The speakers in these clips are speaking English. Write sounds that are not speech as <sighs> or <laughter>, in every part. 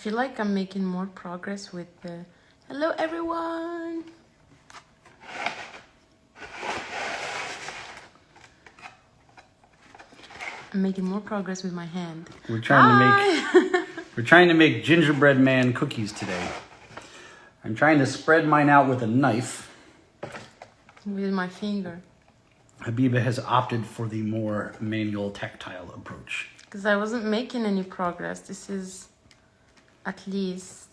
feel like I'm making more progress with the. Hello, everyone. I'm making more progress with my hand. We're trying to make <laughs> we're trying to make gingerbread man cookies today. I'm trying to spread mine out with a knife. with my finger Habiba has opted for the more manual tactile approach. because I wasn't making any progress. This is at least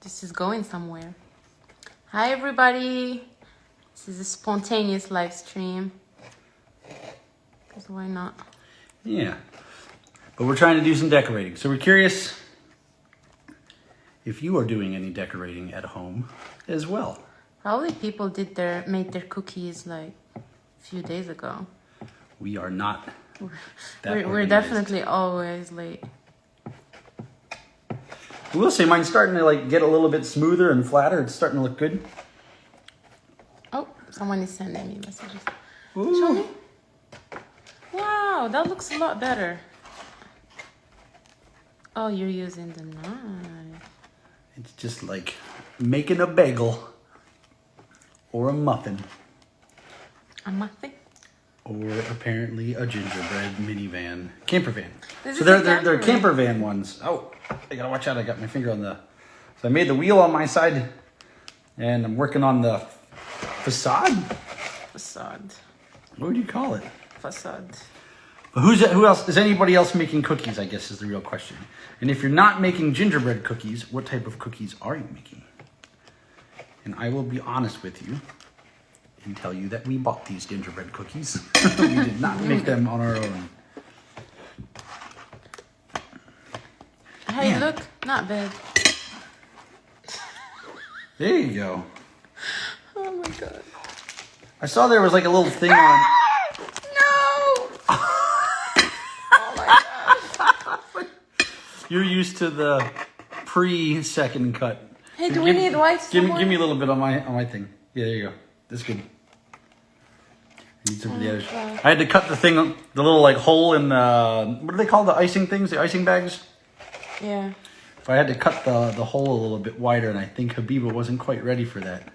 this is going somewhere. Hi everybody. This is a spontaneous live stream. Cause why not? Yeah. But we're trying to do some decorating. So we're curious if you are doing any decorating at home as well. Probably people did their made their cookies like a few days ago. We are not We're, we're definitely always late. I will see. mine's starting to like get a little bit smoother and flatter. It's starting to look good. Oh, someone is sending me messages. Ooh. Show me. Wow, that looks a lot better. Oh, you're using the knife. It's just like making a bagel or a muffin A muffin? Or apparently a gingerbread minivan camper van. This so they're they're, they're camper camper van ones. Oh, I gotta watch out! I got my finger on the. So I made the wheel on my side, and I'm working on the facade. Facade. What would you call it? Facade. But who's who else? Is anybody else making cookies? I guess is the real question. And if you're not making gingerbread cookies, what type of cookies are you making? And I will be honest with you and tell you that we bought these gingerbread cookies. <laughs> we did not make them on our own. Hey, Man. look, not bad. There you go. Oh my god. I saw there was like a little thing on. Ah! No! <laughs> Oh You're used to the pre-second cut. Hey, do we Give- need white Give me, give me a little bit on my on my thing. Yeah, there you go. That's good. I need some for the edge. Okay. I had to cut the thing, the little like hole in the what do they call the icing things? The icing bags. Yeah. So I had to cut the the hole a little bit wider, and I think Habiba wasn't quite ready for that.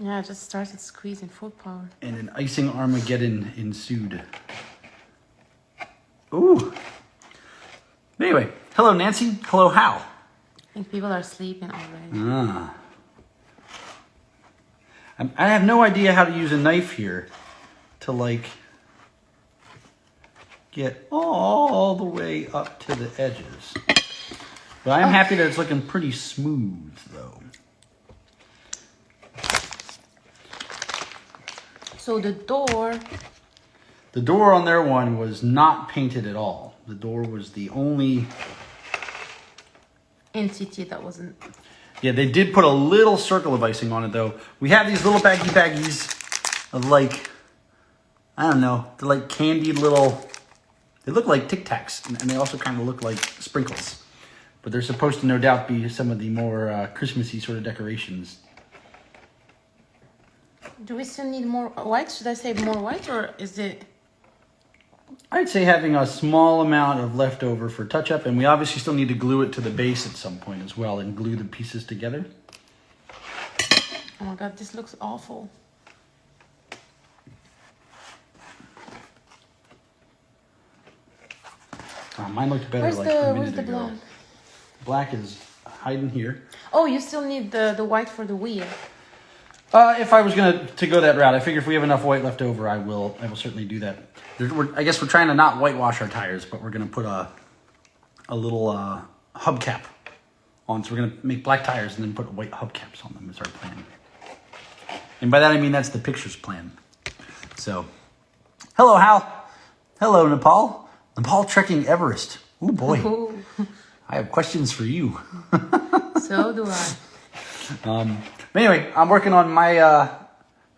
Yeah, I just started squeezing full power. And an icing Armageddon ensued. Ooh. Anyway, hello Nancy. Hello Hal. I think people are sleeping already. Ah. I'm- I have no idea how to use a knife here to like get all the way up to the edges. But I'm oh. happy that it's looking pretty smooth though. So the door. The door on their one was not painted at all. The door was the only entity that wasn't. Yeah, they did put a little circle of icing on it though. We have these little baggy baggies of like, I don't know, they're like candied little, they look like Tic Tacs and they also kind of look like sprinkles. But they're supposed to no doubt be some of the more uh, Christmassy sort of decorations. Do we still need more white? Should I say more white or is it? I'd say having a small amount of leftover for touch up and we obviously still need to glue it to the base at some point as well and glue the pieces together. Oh my god, this looks awful. Uh, mine looked better Where's like the a where's minute the ago. black? Black is hiding here. Oh, you still need the the white for the wheel. Uh, if I was gonna to go that route, I figure if we have enough white left over, I will. I will certainly do that. There, we're, I guess we're trying to not whitewash our tires, but we're gonna put a a little uh, hubcap on. So we're gonna make black tires and then put white hubcaps on them. Is our plan. And by that I mean that's the pictures plan. So, hello Hal, hello Nepal, Nepal trekking Everest. Oh boy, I have questions for you. <laughs> so do I. Um, but anyway, I'm working on my uh,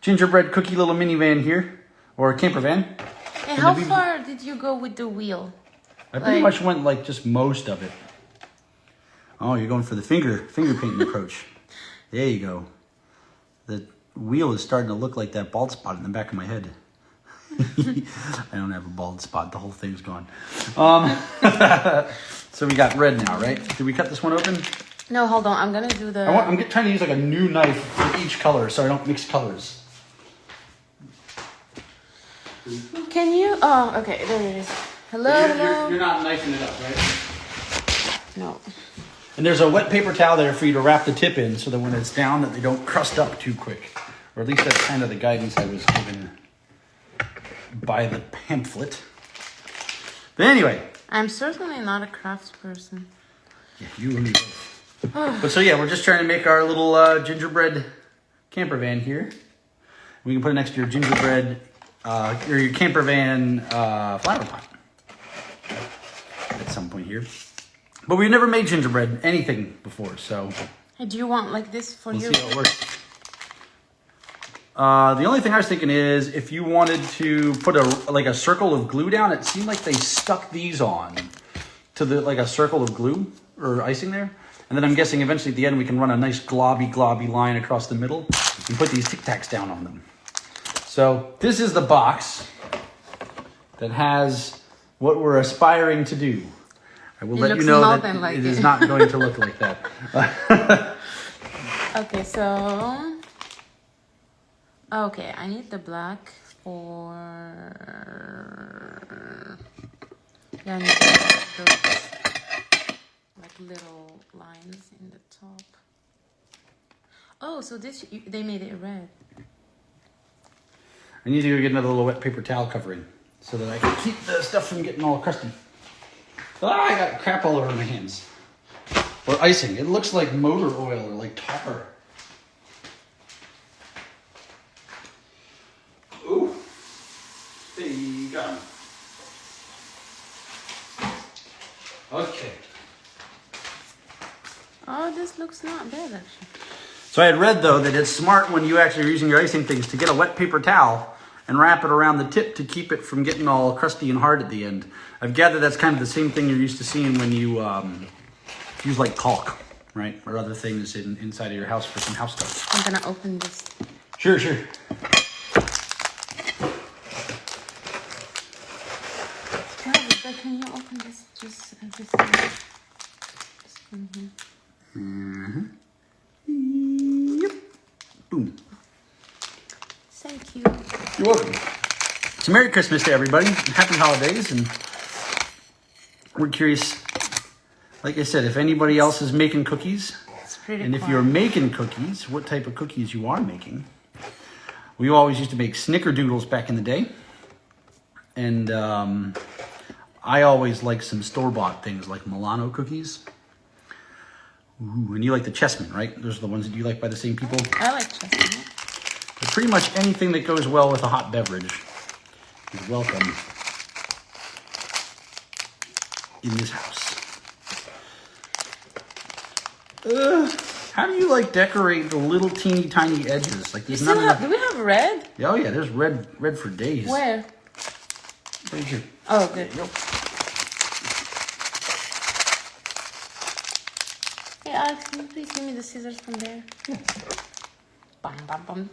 gingerbread cookie little minivan here, or camper van. And how far did you go with the wheel? I pretty Like- much went like just most of it. Oh, you're going for the finger finger painting approach. There you go. The wheel is starting to look like that bald spot in the back of my head. <laughs> I don't have a bald spot. The whole thing's gone. Um, <laughs> So we got red now, right? Did we cut this one open? No, hold on. I'm gonna do the. I want, I'm get- trying to use like a new knife for each color so I don't mix colors. Can you? Oh, okay. There it is. Hello, You're, hello. you're, you're not knifing it up, right? No. And there's a wet paper towel there for you to wrap the tip in so that when it's down that they don't crust up too quick. Or at least that's kind of the guidance I was given by the pamphlet. But anyway, I'm certainly not a crafts person. yeah, you and me both. But so yeah, we're just trying to make our little uh, gingerbread camper van here. We can put it next to your gingerbread uh, or your camper van uh, flower pot at some point here. But we've never made gingerbread anything before, so Hey, do you want like this for We'll you? see how it works. Uh, the only thing I was thinking is if you wanted to put a like a circle of glue down, it seemed like they stuck these on to the like a circle of glue or icing there. And then I'm guessing eventually at the end we can run a nice globby globby line across the middle and put these tic tacs down on them. So this is the box that has what we're aspiring to do. I will It let you know that like it it. is not going to look like that. <laughs> Okay, so. Okay, I need the black for. Yeah, I need those like little lines in the top. Oh, so this they made it red. I need to go get another little wet paper towel covering so that I can keep the stuff from getting all crusty. Ah, I got crap all over my hands. Or icing. It looks like motor oil or like tar. Ooh. Hey, got 'em. Okay. Oh, this looks not bad actually. So I had read though that it's smart when you actually are using your icing things to get a wet paper towel and wrap it around the tip to keep it from getting all crusty and hard at the end. I've gathered that's kind of the same thing you're used to seeing when you um, use like caulk, right, or other things in, inside of your house for some house stuff. I'm gonna open this. Sure, sure. Can you open this just this one? This one here. Yep. Boom. Thank you. You're welcome. So Merry Christmas to everybody. Happy holidays. And we're curious, like I said, if anybody else is making cookies, and if you're making cookies, what type of cookies you are making. We always used to make snickerdoodles back in the day. And um, I always like some store-bought things like Milano cookies. Ooh, and you like the Chessmen, right? Those are the ones that you like by the same people. I like chessmen. But pretty much anything that goes well with a hot beverage is welcome in this house. Uh, how do you like decorate the little teeny tiny edges? Like You there's have? Do we have red? Oh yeah, there's red red for days. Where? Right here. Oh, good. Yep. Hey, Alex, can you please give me the scissors from there? Bum, bum, bum.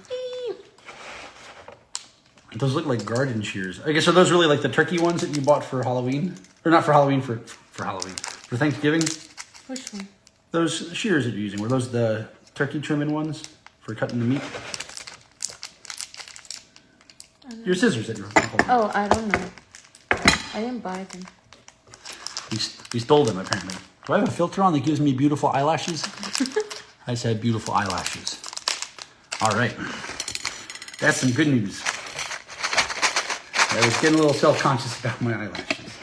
Those look like garden shears. I guess are those really like the turkey ones that you bought for Halloween, or not for Halloween for for Halloween for Thanksgiving? Which one? Those shears that you're using were those the turkey trimming ones for cutting the meat? Your scissors that you're holding. Oh, I don't know. I didn't buy them. We, we stole them apparently. Do I have a filter on that gives me beautiful eyelashes? <laughs> I said beautiful eyelashes. All right, that's some good news. I was getting a little self-conscious about my eyelashes.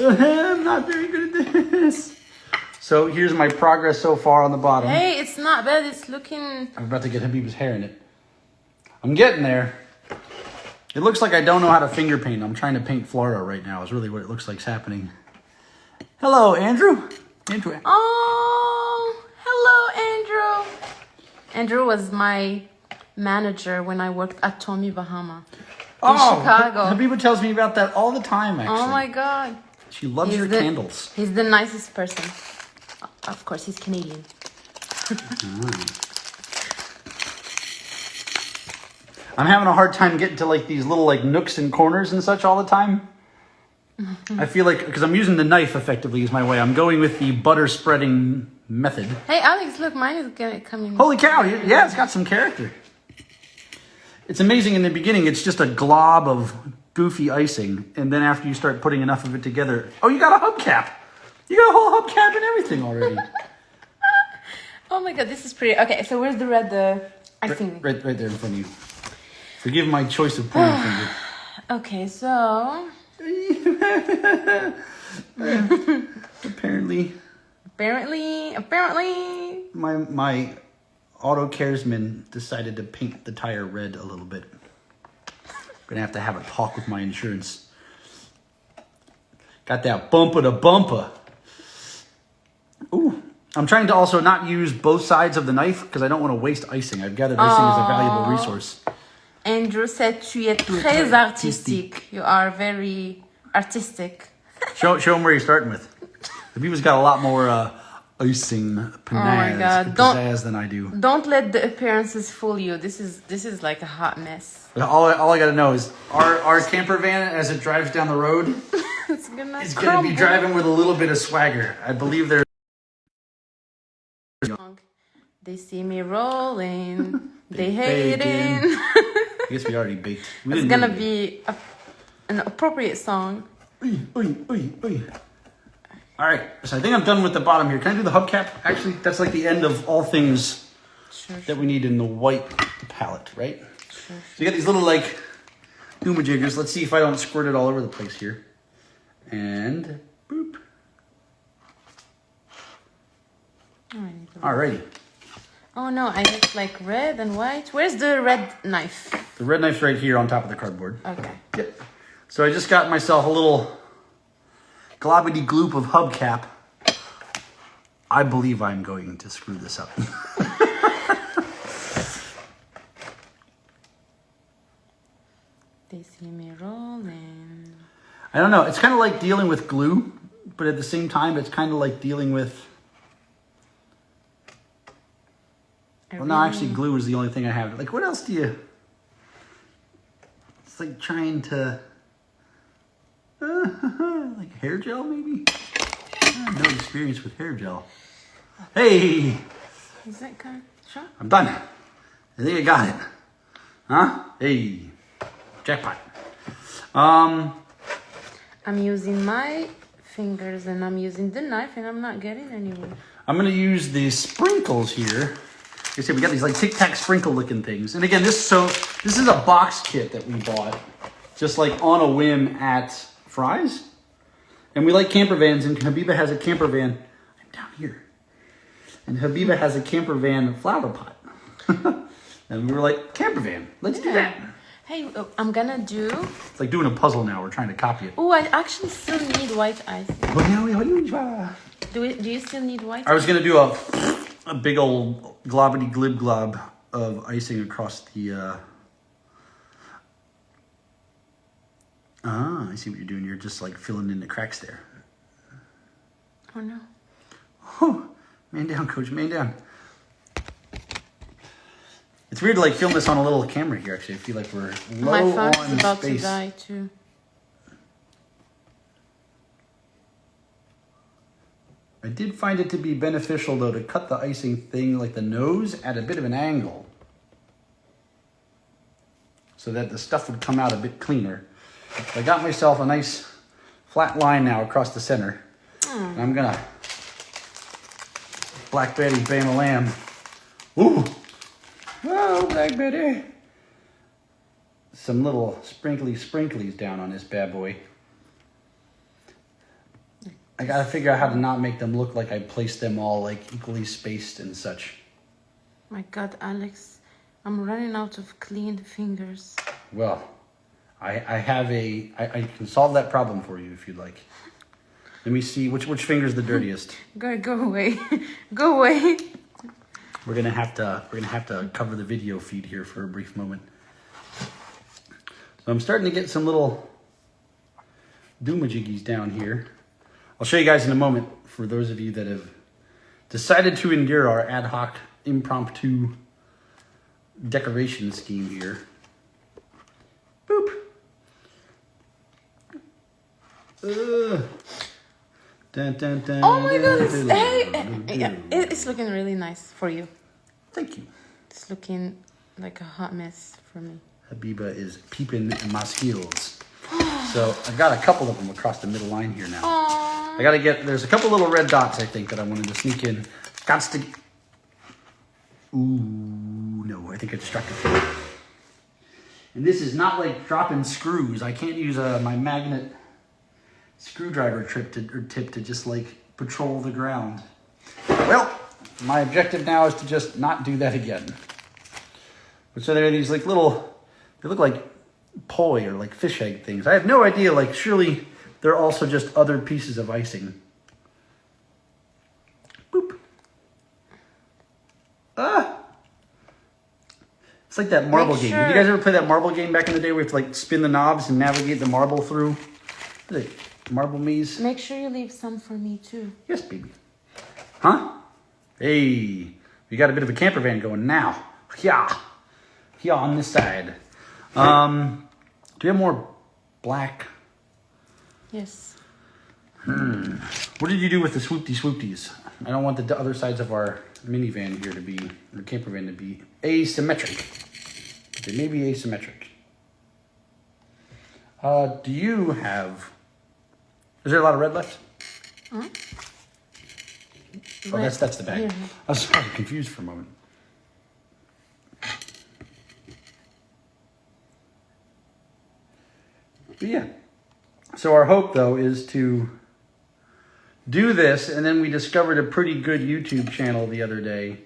Uh-huh, I'm not very good at this. So here's my progress so far on the bottom. Hey, it's not bad. It's looking. I'm about to get Habib's hair in it. I'm getting there. It looks like I don't know how to finger paint. I'm trying to paint Florida right now. Is really what it looks like is happening. Hello, Andrew. Andrew. Oh, hello, Andrew. Andrew was my manager when I worked at Tommy Bahama in oh, Chicago. Habiba tells me about that all the time. Oh actually, Oh my God. she loves He's your the- candles. He's the nicest person. Of course, he's Canadian. <laughs> I'm having a hard time getting to like these little like nooks and corners and such all the time. I feel like because I'm using the knife effectively is my way. I'm going with the butter spreading method. Hey, Alex, look, mine is gonna come in. Holy cow! Yeah, it's got some character. It's amazing in the beginning. It's just a glob of goofy icing, and then after you start putting enough of it together, oh, you got a hubcap. You got a whole hubcap and everything already. <laughs> Oh my god, this is pretty. Okay, so where's the red uh, icing? right, right there in front of you. Forgive my choice of pointing finger. <sighs> Okay, so <laughs> Apparently, apparently, apparently, my my auto caresman decided to paint the tire red a little bit. Gonna have to have a talk with my insurance. Got that bumper to bumper. Ooh. I'm trying to also not use both sides of the knife because I don't want to waste icing. I've gathered icing is a valuable resource. Andrew said tu es très artistique. You are very artistic. <laughs> Show show him where you're starting with. Habiba's got a lot more uh, icing pizzazz, Oh pizzazz than I do. Don't let the appearances fool you. This is this is like a hot mess. All I, all I gotta know is our, our camper van, as it drives down the road, <laughs> It's gonna is gonna be driving with a little bit of swagger. I believe there's They see me rolling. <laughs> they They hating. I guess we already baked. We it's gonna be a, an appropriate song. Oy, oy, oy, oy. All right, so I think I'm done with the bottom here. Can I do the hubcap? Actually, that's like the end of all things Sure, that we need in the white palette, right? sure. So you got these little like jiggers. Let's see if I don't squirt it all over the place here. And boop. I need to- Alrighty. Oh no, I look like red and white. Where's the red knife? The red knife's right here on top of the cardboard. Okay. Yep. So I just got myself a little globbity gloop of hubcap. I believe I'm going to screw this up. <laughs> They see me rolling. I don't know. It's kind of like dealing with glue, but at the same time, it's kind of like dealing with. I Well, no, actually, glue is the only thing I have. Like, what else do you? It's like trying to. <laughs> like hair gel, maybe. I have no experience with hair gel. Hey, Is that kind? Sure. I'm done. I think I got it. Huh? Hey, jackpot. Um, I'm using my fingers and I'm using the knife and I'm not getting anywhere. I'm gonna use the sprinkles here. You see, we got these like Tic Tac sprinkle looking things. And again, this so this is a box kit that we bought, just like on a whim at Fry's. And we like camper vans, and Habiba has a camper van. I'm down here, and Habiba has a camper van flower pot. <laughs> and we were like, camper van, let's do that. Hey, uh, I'm gonna do. It's like doing a puzzle now. We're trying to copy it. Oh, I actually still need white icing. I Do we, Do you still need white? I was gonna do a a big old globbity glib glob of icing across the. Uh... Ah, I see what you're doing. You're just like filling in the cracks there. Oh no. Whew. Man down, coach. Man down. It's weird to like film this on a little camera here. Actually, I feel like we're low My phone on about space. to die too. I did find it to be beneficial though to cut the icing thing like the nose at a bit of an angle so that the stuff would come out a bit cleaner. I got myself a nice flat line now across the center. Hmm. And I'm gonna Black Betty Bama Lamb. Ooh! Oh, Black Betty! Some little sprinkly sprinklies down on this bad boy. I gotta figure out how to not make them look like I placed them all like equally spaced and such. My God, Alex, I'm running out of clean fingers. Well, I, I have a I, I can solve that problem for you if you'd like. Let me see which which finger's the dirtiest. <laughs> Go, go away, <laughs> go away. We're gonna have to we're gonna have to cover the video feed here for a brief moment. So I'm starting to get some little doomajiggies down here. I'll show you guys in a moment for those of you that have decided to endure our ad hoc impromptu decoration scheme here. Boop. Ugh. Dun, dun, dun, Oh my goodness! Hey, yeah, eh, it's looking really nice for you. Thank you. It's looking like a hot mess for me. Habiba is peeping my skills. So I've got a couple of them across the middle line here now. Aww. I gotta get, there's a couple little red dots I think that I wanted to sneak in. Got to, ooh, no, I think I distracted. And this is not like dropping screws. I can't use uh, my magnet screwdriver trip to, or tip to just like patrol the ground. Well, my objective now is to just not do that again. But so there are these like little, they look like poi or like fish egg things. I have no idea. Like surely they're also just other pieces of icing. Boop. Ah. It's like that marble game. Did you guys ever play that marble game back in the day where you have to like spin the knobs and navigate the marble through? It? Marble maze? Make sure you leave some for me too. Yes, baby. Huh? Hey, we got a bit of a camper van going now. Yeah. Yeah, on this side. Um, do we have more black? Yes. What did you do with the swoopty swoopties? I don't want the other sides of our minivan here to be, or camper van to be asymmetric. But they may be asymmetric. Uh, do you have, is there a lot of red left? Oh, that's, that's the bag. Here. I was sort of confused for a moment. But yeah. So our hope though is to do this and then we discovered a pretty good YouTube channel the other day.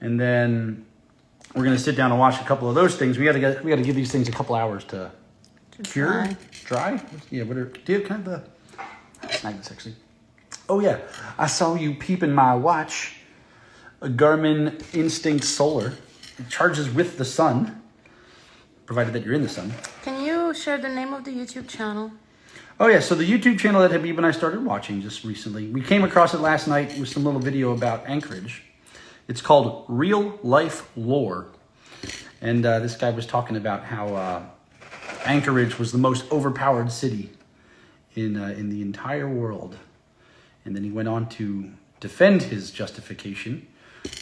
And then we're gonna sit down and watch a couple of those things. We gotta get we gotta give these things a couple hours to cure. dry. Dry? Yeah, what are do you have kind of the nice actually. Oh yeah. I saw you peeping my watch. A Garmin Instinct Solar. It charges with the sun, provided that you're in the sun. Can you share the name of the YouTube channel? Oh yeah, so the YouTube channel that Habib and I started watching just recently, we came across it last night with some little video about Anchorage. It's called Real Life Lore, and uh, this guy was talking about how uh, Anchorage was the most overpowered city in uh, in the entire world, and then he went on to defend his justification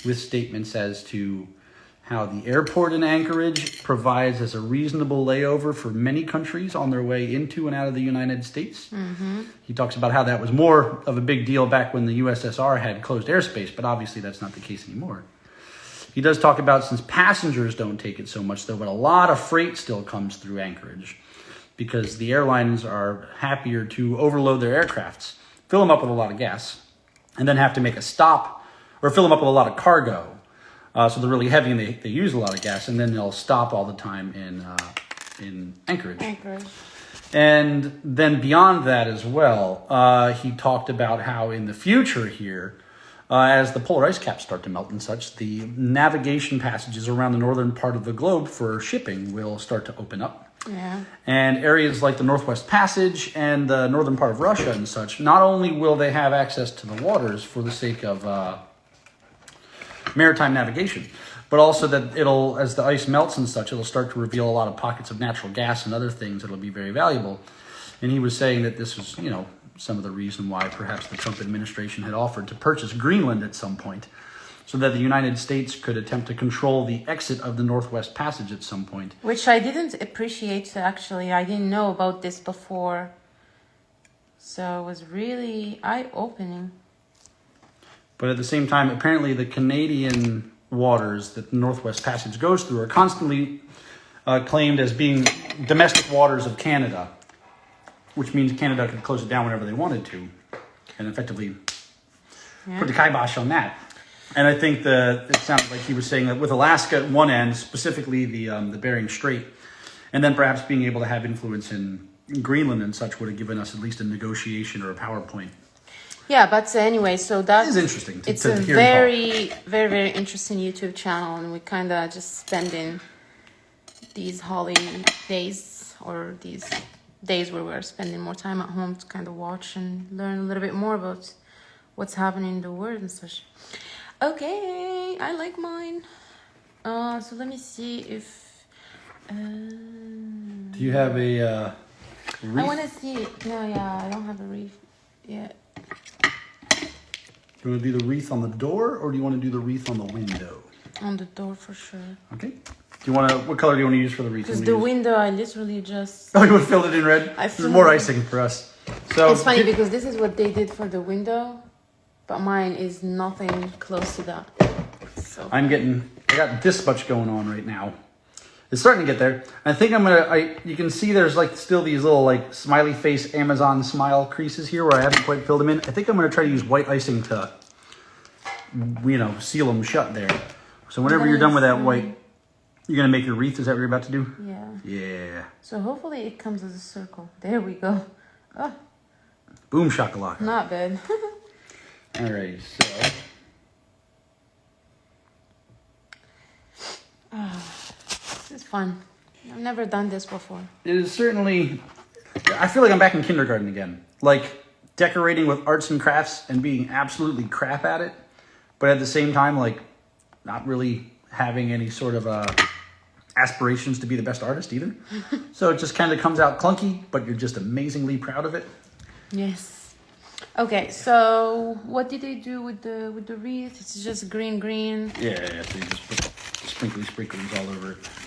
with statements as to how the airport in Anchorage provides as a reasonable layover for many countries on their way into and out of the United States. Mm-hmm. He talks about how that was more of a big deal back when the USSR had closed airspace, but obviously that's not the case anymore. He does talk about since passengers don't take it so much though, but a lot of freight still comes through Anchorage because the airlines are happier to overload their aircrafts, fill them up with a lot of gas, and then have to make a stop or fill them up with a lot of cargo. Uh, so they're really heavy and they, they use a lot of gas, and then they'll stop all the time in uh, in Anchorage. Anchorage. And then beyond that as well, uh, he talked about how in the future here, uh, as the polar ice caps start to melt and such, the navigation passages around the northern part of the globe for shipping will start to open up. Yeah. And areas like the Northwest Passage and the northern part of Russia and such, not only will they have access to the waters for the sake of uh, maritime navigation, but also that it'll, as the ice melts and such, it'll start to reveal a lot of pockets of natural gas and other things that'll be very valuable. And he was saying that this was, you know, some of the reason why perhaps the Trump administration had offered to purchase Greenland at some point, so that the United States could attempt to control the exit of the Northwest Passage at some point. Which I didn't appreciate actually. I didn't know about this before. So it was really eye opening. But at the same time, apparently the Canadian waters that the Northwest Passage goes through are constantly uh, claimed as being domestic waters of Canada, which means Canada could close it down whenever they wanted to, and effectively Yeah. put the kibosh on that. And I think the it sounded like he was saying that with Alaska at one end, specifically the um, the Bering Strait, and then perhaps being able to have influence in Greenland and such would have given us at least a negotiation or a PowerPoint. Yeah, but anyway, so that is interesting to- it's to a hear him talk. very, very, very interesting YouTube channel, and we kind of just spending these holidays or these days where we're spending more time at home to kind of watch and learn a little bit more about what's happening in the world and such. Okay, I like mine. Uh, so let me see if. Uh, Do you have a uh, I want to see. No, yeah, I don't have a reef yet. Do you want to do the wreath on the door, or do you want to do the wreath on the window? On the door for sure. Okay. Do you want to? What color do you want to use for the wreath? Because the use- window, I literally just. Oh, you would fill it in red. I more icing for us. So It's funny because this is what they did for the window, but mine is nothing close to that. So I'm getting. I got this much going on right now. It's starting to get there. I think I'm gonna. I you can see there's like still these little like smiley face Amazon smile creases here where I haven't quite filled them in. I think I'm gonna try to use white icing to, you know, seal them shut there. So whenever you're done with that white, you're gonna make your wreath. Is that what you're about to do? yeah. Yeah. So hopefully it comes as a circle. There we go. Oh, Boom shakalaka. not bad. <laughs> All right. So is fun. I've never done this before. it is certainly. I feel like I'm back in kindergarten again. Like decorating with arts and crafts and being absolutely crap at it, but at the same time, like not really having any sort of uh, aspirations to be the best artist either. <laughs> so it just kind of comes out clunky, but you're just amazingly proud of it. Yes. Okay, so what did they do with the with the wreath? It's just green, green, Yeah, yeah. So you just put sprinkly sprinkles all over it.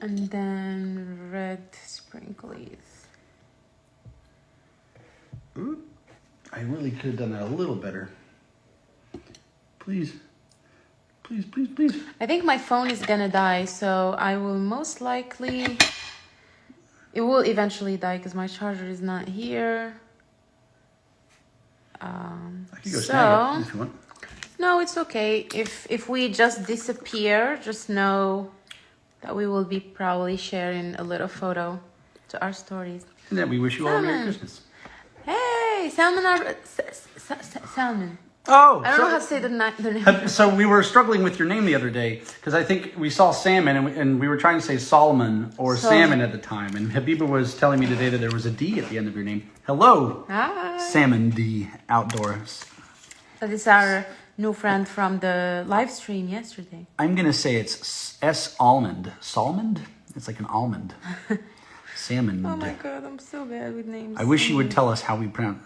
And then red sprinklies. I really could have done that a little better. Please, please, please, please. I think my phone is gonna die, so I will most likely. It will eventually die because my charger is not here. Um, I could go so snag it if you want. no, it's okay. If if we just disappear, just know that we will be probably sharing a little photo to our stories. And then we wish you all a Merry Christmas. Hey, salmon salmon. Oh, I don't know how to say the, ni- the name. Uh, So we were struggling with your name the other day because I think we saw salmon and we, and we were trying to say Solomon or Sol- salmon at the time. And Habiba was telling me today that there was a D at the end of your name. Hello, Hi. Salmon D Outdoors. So this is our new friend from the live stream yesterday. I'm gonna say it's S almond. Salmond? It's like an almond. <laughs> Salmon. Oh my god, I'm so bad with names. I wish you would tell us how we pronounce.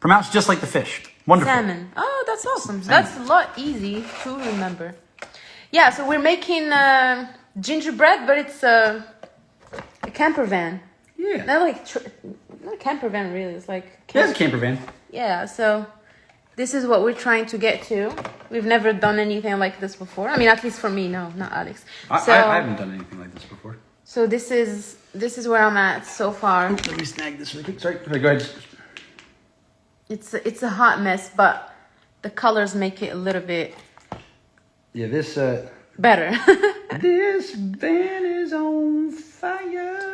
Pronounce just like the fish. Wonderful. Salmon. Oh, that's awesome. That's a lot easy to remember. Yeah, so we're making uh, gingerbread, but it's a, a camper van. Yeah. Not like tr- not a camper van really. It's like Yeah, it's a camper van. Yeah, so this is what we're trying to get to. We've never done anything like this before. I mean, at least for me, no, not Alex. I, so, I, I haven't done anything like this before. so this is this is where I'm at so far. Let me snag this really quick. Sorry. Okay, go ahead. It's a, it's a hot mess, but the colors make it a little bit Yeah, this uh, better. <laughs> this van is on fire.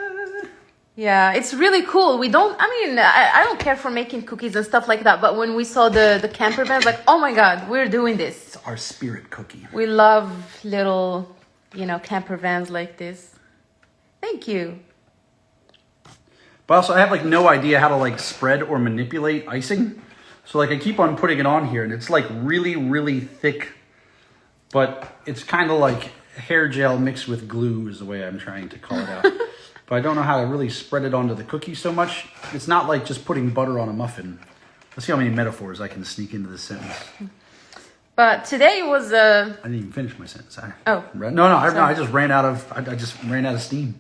Yeah, it's really cool. We don't. I mean, I, I don't care for making cookies and stuff like that. But when we saw the the camper van, like, oh my god, we're doing this. It's our spirit cookie. We love little, you know, camper vans like this. Thank you. But also, I have like no idea how to like spread or manipulate icing. So like I keep on putting it on here, and it's like really, really thick. But it's kind of like hair gel mixed with glue is the way I'm trying to call it out. <laughs> but I don't know how to really spread it onto the cookie so much. It's not like just putting butter on a muffin. Let's see how many metaphors I can sneak into this sentence. But today was a. I didn't even finish my sentence. I, Oh. no, no, I, no, I just ran out of. I, I just ran out of steam.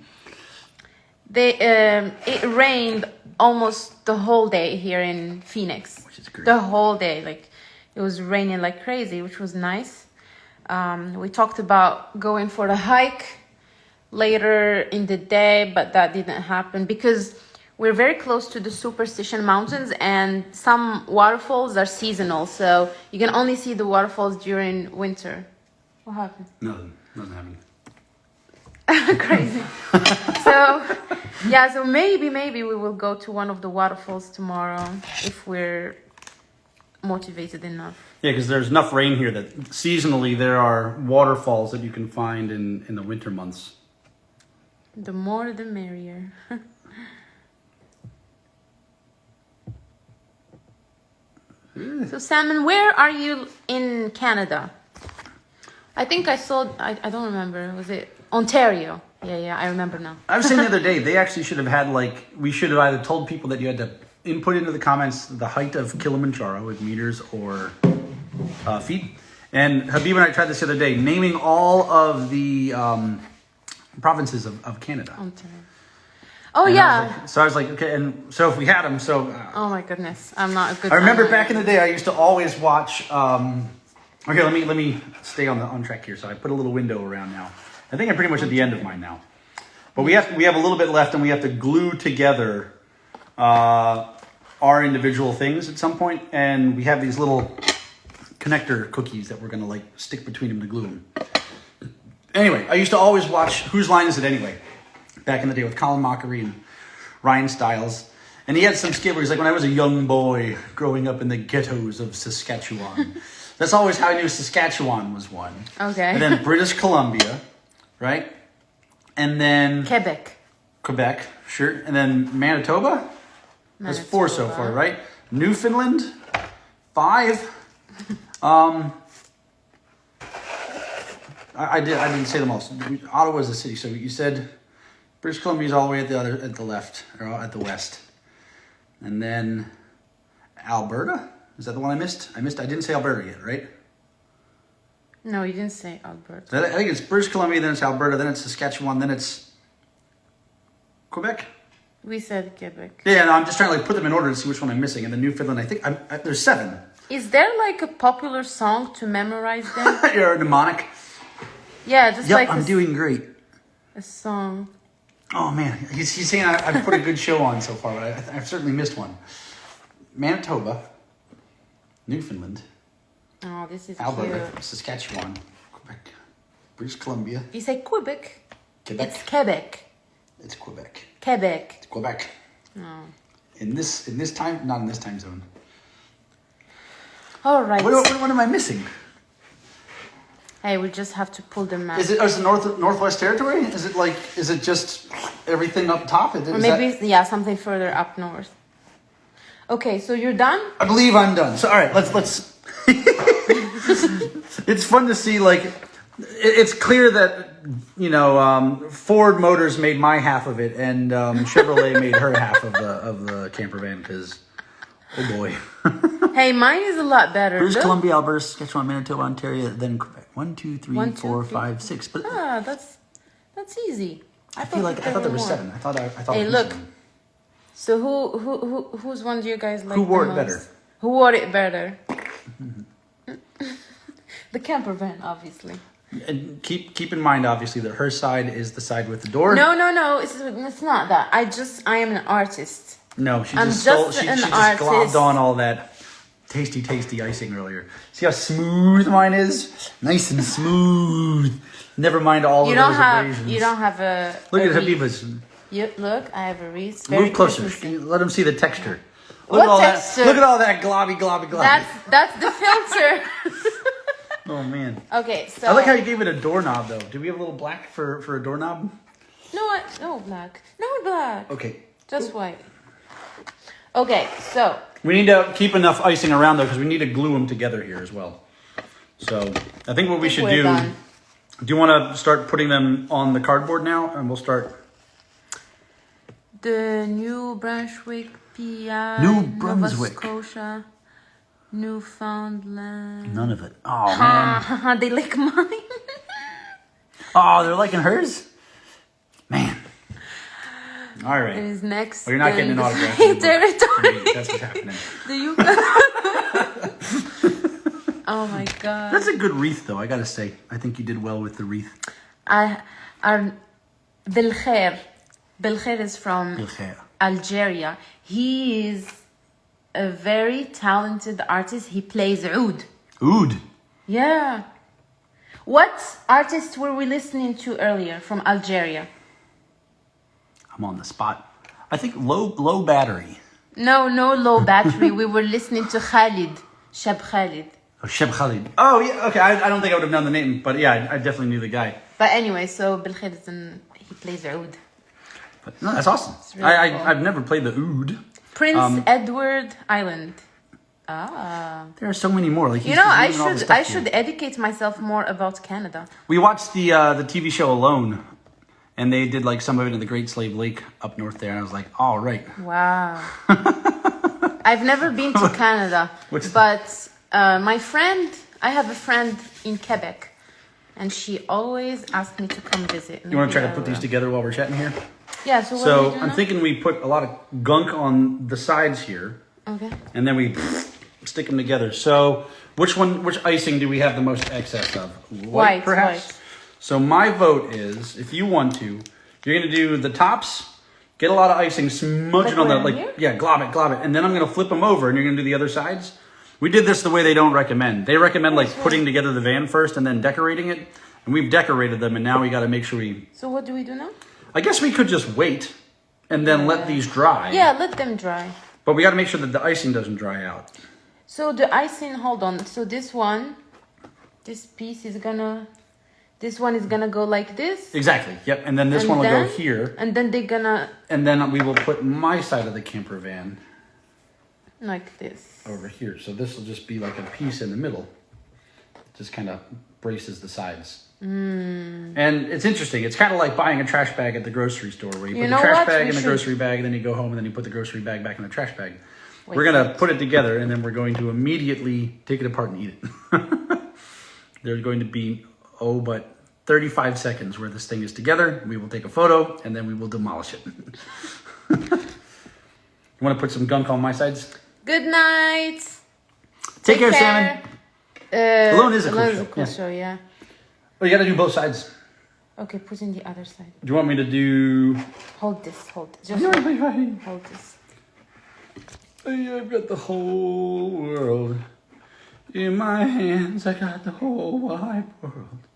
They um, it rained almost the whole day here in Phoenix. Which is great. The whole day, like it was raining like crazy, which was nice. Um, we talked about going for a hike later in the day, but that didn't happen because we're very close to the Superstition Mountains, and some waterfalls are seasonal, so you can only see the waterfalls during winter. What happened? Nothing. Nothing happened. <laughs> crazy. <laughs> so, yeah, so maybe, maybe we will go to one of the waterfalls tomorrow if we're motivated enough. Yeah, because there's enough rain here that seasonally there are waterfalls that you can find in, in the winter months. The more, the merrier. <laughs> so, Salmon, where are you in Canada? I think I saw, I, I don't remember, was it Ontario? Yeah, yeah, I remember now. I was saying the other day, <laughs> they actually should have had like we should have either told people that you had to input into the comments the height of Kilimanjaro with meters or uh, feet. And Habib and I tried this the other day, naming all of the um, provinces of, of Canada. Ontario. Oh And I yeah. like- so I was like, okay, and so if we had them, so uh, Oh my goodness, I'm not a good. I remember back in the day, I used to always watch. Um, okay, let me let me stay on the on track here. So I put a little window around now. I think I'm pretty much at the end of mine now. But we have we have a little bit left, and we have to glue together uh, our individual things at some point, and we have these little connector cookies that we're gonna like stick between them to glue them. Anyway, I used to always watch Whose Line Is It Anyway? Back in the day with Colin Mochrie and Ryan Stiles. And he had some skit where he's like, when I was a young boy growing up in the ghettos of Saskatchewan. <laughs> That's always how I knew Saskatchewan was one. Okay. And then British Columbia, right? And then Quebec. Quebec, sure. And then Manitoba? That's four so far, right? Newfoundland, five. <laughs> Um, I, I did. I didn't say them all. So we- Ottawa's a city, so you said British Columbia's all the way at the other at the left or at the west, and then Alberta. Is that the one I missed? I missed. I didn't say Alberta yet, right? No, you didn't say Alberta. I think it's British Columbia, then it's Alberta, then it's Saskatchewan, then it's Quebec. We said Quebec. Yeah, no, I'm just trying to like put them in order to see which one I'm missing. And then Newfoundland, I think I'm, I, there's seven. Is there like a popular song to memorize them? <laughs> You're a mnemonic. Yeah, just Yep, like I'm a, doing great. a song. Oh man, he's, he's saying I, I've put a good show on so far, but I, I've certainly missed one. Manitoba, Newfoundland, Oh, this is Alberta, cute. Saskatchewan, Quebec, British Columbia, You say Quebec. Quebec. It's Quebec. It's Quebec. Quebec. It's Quebec. Oh. In this in this time, not in this time zone. All right. What, what, what am I missing? Hey, we just have to pull the map. Is it, is it North Northwest Territory? Is it like is it just everything up top? Is or that- maybe yeah, something further up north. Okay, so you're done. I believe I'm done. So all right, let's let's. <laughs> it's fun to see. Like, it's clear that you know um, Ford Motors made my half of it, and um, Chevrolet made her half of the of the camper van. Because, oh boy, <laughs> Hey, mine is a lot better. British Look. Columbia, Alberta, Saskatchewan, Manitoba, Ontario, then Quebec. One, two, three, One, two, four, three. five, six. But Ah, that's that's easy. I feel like I thought there were seven. I thought I, I thought. Hey, I missed look. one. So who who who whose one do you guys like? Who wore the it most? better? Who wore it better? <laughs> the camper van, obviously. And keep keep in mind, obviously, that her side is the side with the door. No, no, no. It's it's not that. I just I am an artist. No, she I'm just stole, she, she just artist. globbed on all that tasty, tasty icing earlier. See how smooth mine is? Nice and smooth. Never mind all You of don't those have abrasions. you don't have a. Look a at. Habiba's. You, look, I have a wreath. Very Move closer. Let them see the texture. Look What at all texture? that. Look at all that globby, globby, globby. That's that's the filter. <laughs> oh man. okay, so I like how you gave it a doorknob though. Do we have a little black for for a doorknob? no what no black no black Okay. just white. Okay, so We need to keep enough icing around though because we need to glue them together here as well. So I think what we should we're do. done. Do you want to start putting them on the cardboard now, and we'll start? the New Brunswick, PI, New Nova Brunswick. Scotia, Newfoundland. None of it. <laughs> Oh man. <laughs> they like mine. <laughs> Oh, they're liking hers. All right. is next. Well, you're not getting an <laughs> autograph. territory. That's what's happening. <laughs> The you. <laughs> oh my god. That's a good wreath, though. I gotta say, I think you did well with the wreath. I, um, our Belkhair. Belkhair is from Bilkhair. Algeria. He is a very talented artist. He plays oud. Oud. Yeah. What artist were we listening to earlier from Algeria? I'm on the spot. I think low low battery. No, no low battery. we were listening to Khalid, Shab Khalid. Oh, Cheb Khaled. Oh yeah. Okay. I, I don't think I would have known the name, but yeah, I, I definitely knew the guy. But anyway, so Belkhair is an, he plays oud. But no, that's awesome. really I, cool. I I've never played the oud. Prince Um, Edward Island. Ah. There are so many more. Like You know, I naming all the should I here. should educate myself more about Canada. We watched the uh, the TV show Alone, and they did like some of it in the Great Slave Lake up north there. And I was like, all right. Wow. <laughs> I've never been to Canada, What's- but uh, my friend, I have a friend in Quebec, and she always asks me to come visit. You want to try to put these together while we're chatting here? Yeah. So So I'm now? thinking we put a lot of gunk on the sides here, Okay. and then we stick them together. So which one, which icing do we have the most excess of? White, perhaps. white. So my vote is, if you want to, you're gonna do the tops. Get a lot of icing, smudge it on that, like, here? yeah, glob it, glob it, and then I'm gonna flip them over, and you're gonna do the other sides. We did this the way they don't recommend. They recommend like putting together the van first and then decorating it, and we've decorated them, and now we got to make sure we. So what do we do now? I guess we could just wait and then let these dry. Yeah, let them dry. But we got to make sure that the icing doesn't dry out. So the icing, hold on. So this one, this piece is gonna, this one is gonna go like this. Exactly. Yep. And then this and one will go here, And then they're gonna and then we will put my side of the camper van like this. over here. So this will just be like a piece in the middle. Just kind of braces the sides. Hmm. And it's interesting. It's kind of like buying a trash bag at the grocery store, where you, You put the trash what? bag We in the should- grocery bag, and then you go home, and then you put the grocery bag back in the trash bag. Wait, we're gonna put it together, and then we're going to immediately take it apart and eat it. <laughs> There's going to be oh, but 35 seconds where this thing is together. We will take a photo, and then we will demolish it. <laughs> you want to put some gunk on my sides? Good night. Take, care, Salmon. Uh, Alone is a cool show, is a cool yeah. show, yeah. Oh, you got to do both sides. Okay, put in the other side. Do you want me to do? Hold this, hold this. Just hold this. I've got the whole world in my hands. I got the whole wide world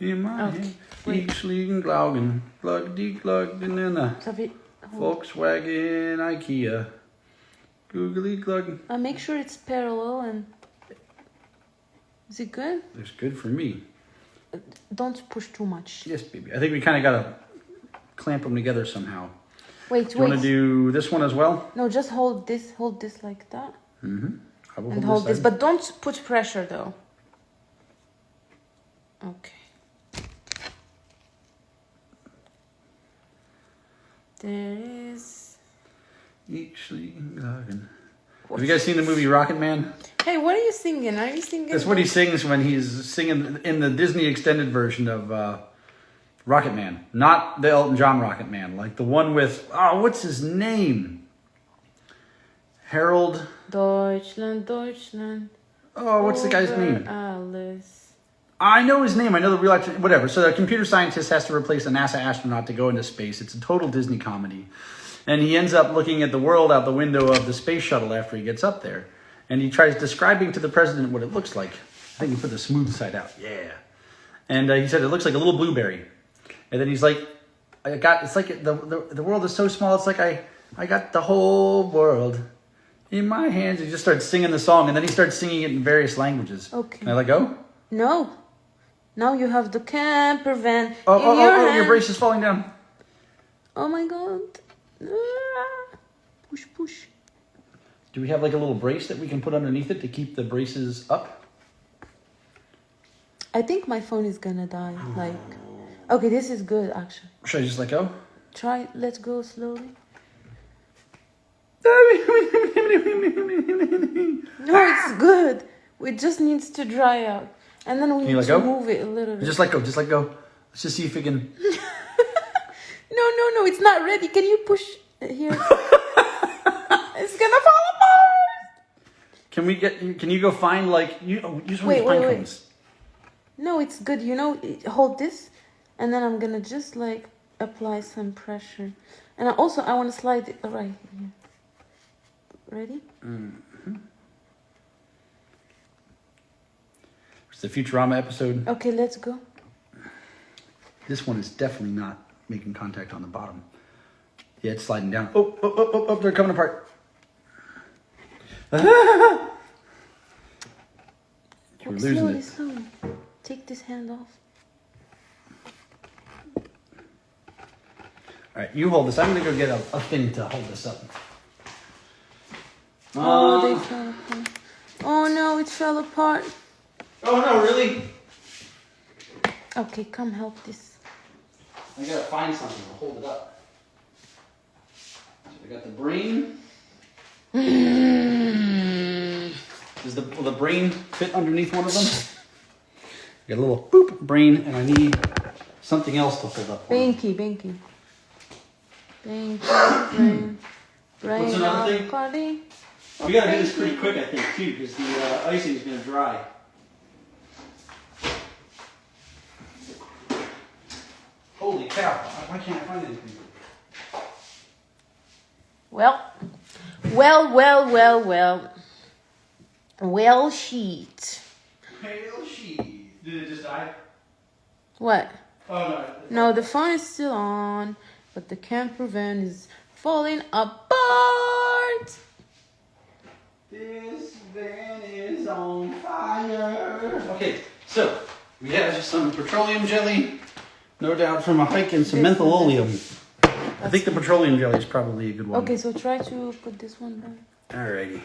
in my Okay. Ich liegen Glauben, glug die glug in a So we. Volkswagen IKEA. Googly glug. Uh, make sure it's parallel and. Is it good? It's good for me. Don't push too much. Yes, baby. I think we kind of got to clamp them together somehow. Wait, Do you want to do this one as well? No, just hold this, hold this like that. Mm-hmm. And hold, hold this, but don't put pressure though. Okay. There is. Ich liegen Glauben. Have you guys seen the movie Rocket Man? Hey, what are you singing? Are you singing? That's what he sings when he's singing in the Disney extended version of uh, Rocket Man. Not the Elton John Rocket Man, like the one with, oh, what's his name? Harold. Deutschland, Deutschland. Oh, what's the guy's name? Alice. I know his name. I know the real actor. Whatever. So a computer scientist has to replace a NASA astronaut to go into space. It's a total Disney comedy. And he ends up looking at the world out the window of the space shuttle after he gets up there. And he tries describing to the president what it looks like. I think he put the smooth side out. Yeah. And uh, he said it looks like a little blueberry. And then he's like, I got, it's like the, the, the world is so small. It's like I, I got the whole world in my hands. He just starts singing the song. And then he starts singing it in various languages. Okay. Can I let go? No. Now you have the camper van Oh, in oh, your oh, oh, hand. your brace is falling down. Oh my god. Ah. Push, push. Do we have like a little brace that we can put underneath it to keep the braces up? I think my phone is gonna die. Like, okay, this is good actually. Should I just let go? Try. Let's go slowly. <laughs> No, it's good. It just needs to dry out, and then we you need to go? move it a little bit. Just let go. Just let go. Let's just see if we can. <laughs> No, no, no. It's not ready. Can you push it here? <laughs> it's gonna fall apart. Can we get? Can you go find like you oh, use one Wait, of these pine wait, wait. cones? No, it's good. You know, hold this, and then I'm gonna just like apply some pressure, and I also I want to slide it right here. Ready? Mm-hmm. It's the Futurama episode. Okay, let's go. This one is definitely not making contact on the bottom. Yeah, it's sliding down. Oh, oh, oh, oh, oh they're coming apart. <laughs> We're losing slowly, it. slowly. Take this hand off. All right, you hold this. I'm gonna go get a, a thing to hold this up. Oh, Uh, they fell apart. Oh no, it fell apart. Oh no, really? Okay, come help this. I gotta find something to hold it up. So we got the brain. <laughs> Does the will the brain fit underneath one of them? <laughs> I Got a little boop brain, and I need something else to hold up. Binky, Binky. Binky, brain. <coughs> Brain What's another thing? Cardi. We gotta do this pretty quick, I think, too, because the uh, icing is gonna dry. Holy cow! Why can't I find anything? Well, well, well, well, well. Well, sheet. Pale sheet. Did it just die? What? Oh no. No, the phone is still on, but the camper van is falling apart. This van is on fire. Okay, so we have some petroleum jelly, no doubt from a hike, and some This menthol is- oleum. I think the petroleum jelly is probably a good one. Okay, so try to put this one down. Alrighty.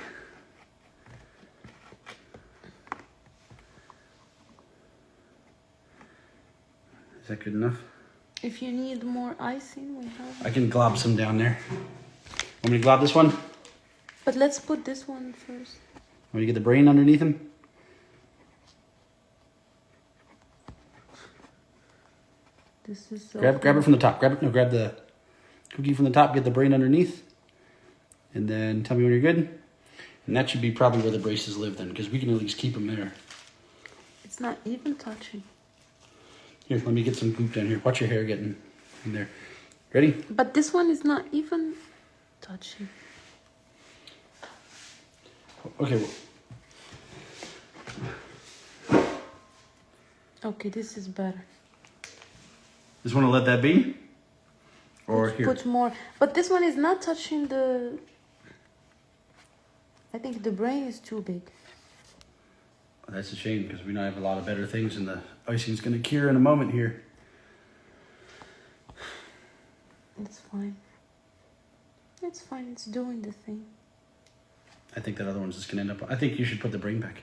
Is that good enough? If you need more icing, we have. I can glob some down there. Want me to glob this one? But let's put this one first. me to get the brain underneath him? This is so. Grab, grab it from the top. Grab it. No, grab the cookie from the top. Get the brain underneath, and then tell me when you're good. And that should be probably where the braces live then, because we can at least keep them there. It's not even touching. Here, let me get some goop down here. Watch your hair getting in there. Ready? But this one is not even touching. Okay. well, Okay, this is better. Just want to let that be? Or Let's here? Put more. But this one is not touching the. I think the brain is too big. That's a shame because we now have a lot of better things and the icing's going to cure in a moment here. It's fine. It's fine. It's doing the thing. I think that other one's just going to end up. I think you should put the brain back.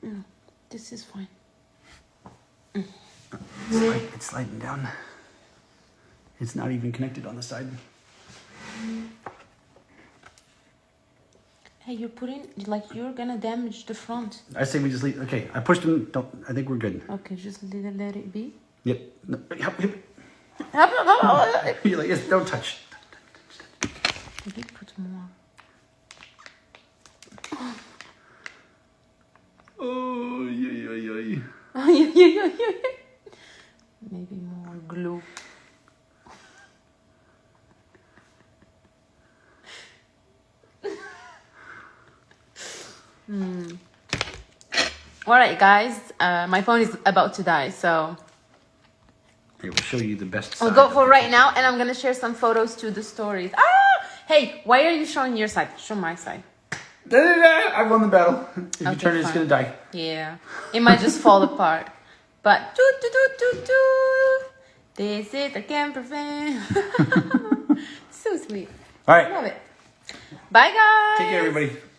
No, this is fine. It's, slide, it's sliding down. It's not even connected on the side. Hey, you're putting like you're gonna damage the front. I say we just leave. Okay, I pushed him. Don't. I think we're good. Okay, just let, let it be. Yep. No, yep, yep. <laughs> You're like, yes, don't touch. Maybe put more. Oh, yeah yeah yeah <laughs> yeah yeah, yeah, yeah. Maybe more glue. <laughs> hmm. All right, guys. Uh, my phone is about to die, so Here, we'll show you the best. I'll go for the right now, and I'm gonna share some photos to the stories. Ah! Hey, why are you showing your side? Show my side. I won the battle. If you turn it, it's gonna die. Yeah, it might just fall <laughs> apart. But do do do do do. This is the camper van. <laughs> so sweet. All right. Love it. Bye, guys. Take care, everybody.